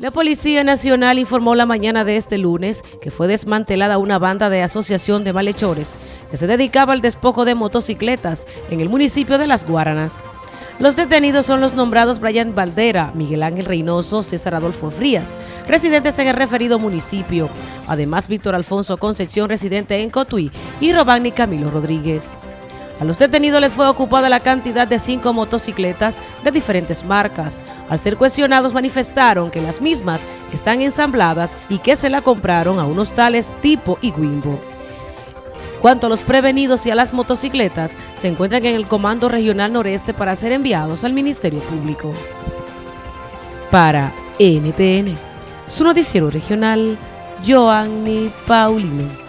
La Policía Nacional informó la mañana de este lunes que fue desmantelada una banda de asociación de malhechores que se dedicaba al despojo de motocicletas en el municipio de Las Guaranas. Los detenidos son los nombrados Brian Valdera, Miguel Ángel Reynoso, César Adolfo Frías, residentes en el referido municipio. Además, Víctor Alfonso Concepción, residente en Cotuí, y Robani Camilo Rodríguez. A los detenidos les fue ocupada la cantidad de cinco motocicletas de diferentes marcas. Al ser cuestionados manifestaron que las mismas están ensambladas y que se la compraron a unos tales tipo y Wimbo. Cuanto a los prevenidos y a las motocicletas, se encuentran en el Comando Regional Noreste para ser enviados al Ministerio Público. Para NTN, su noticiero regional, Joanny Paulino.